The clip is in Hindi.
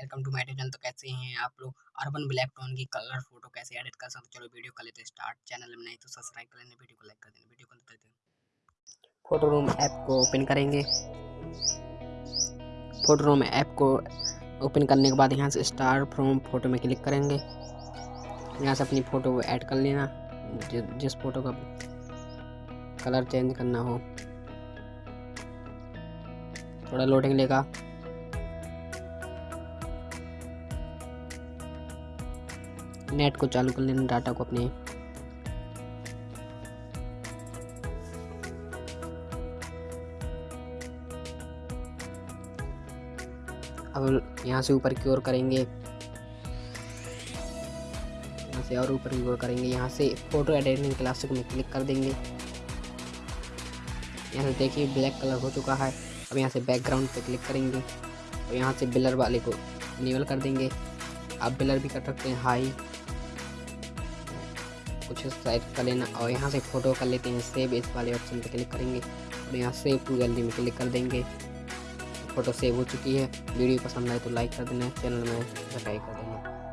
Welcome to my channel. तो कैसे हैं आप लोग? अर्बन ब्लैक टोन की कलर फ़ोटो कैसे एडिट कर सकते चलो वीडियो कर लेते स्टार्ट चैनल में नहीं तो सब्सक्राइब कर लेना, वीडियो को लाइक कर देना, वीडियो को देते हैं। फ़ोटो रूम ऐप को ओपन करेंगे। फ़ोटो रूम ऐप को ओपन करने के बाद यहाँ से स्टार फ्रॉम फ़ोटो में क्लिक करेंगे। यहाँ से अपनी फ़ोटो को ऐड कर लेना। जिस फ़ोटो का कलर चेंज करना हो। थोड़ा लोडिंग लेगा। नेट को चालू कर लेना, डाटा को अपने। अब यहाँ से ऊपर की ओर करेंगे। यहाँ से और ऊपर की ओर करेंगे। यहाँ से फ़ोटो एडिटिंग क्लासिक में क्लिक कर देंगे। यहाँ से देखिए ब्लैक कलर हो चुका है। अब यहाँ से बैकग्राउंड पे क्लिक करेंगे। और यहाँ से बिलर वाले को इनेबल कर देंगे। आप बिलर भी कर सकते हैं हाई कुछ टाइप कर लेना और यहाँ से फ़ोटो कर लेते हैं सेव इस वाले ऑप्शन पर क्लिक करेंगे और यहाँ से टू गैलरी में क्लिक कर देंगे। फ़ोटो सेव हो चुकी है। वीडियो पसंद आए तो लाइक कर देना चैनल में सब्सक्राइब कर देना।